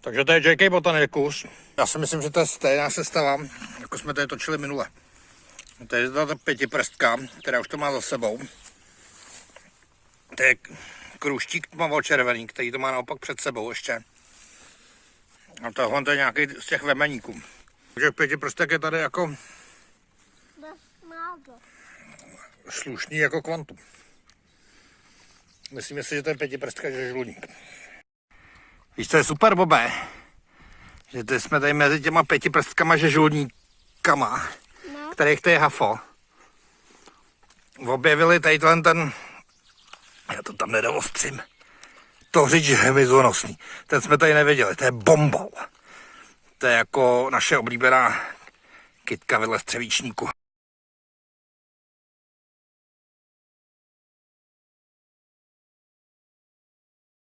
Takže to je JK Botanicus. Já si myslím, že to je stejná sestava, jako jsme tady točili minule. To je ta pětiprstka, která už to má za sebou. To je kruštík tmavočervený, který to má naopak před sebou ještě. A tohle to je nějaký z těch vemeníků. Takže pětiprstek je tady jako slušný jako kvantum. Myslím si, že to je pětiprstka, že je žludník. Víš, co je super, Bobe? Že ty jsme tady mezi těma pětiprstkama žežulníkama, No, kterých to je hafo, objevili tady ten, ten já to tam nedomostřím, to říč hmyzonosný. Ten jsme tady neviděli, to je bombal. To je jako naše oblíbená kytka vedle střevíčníku.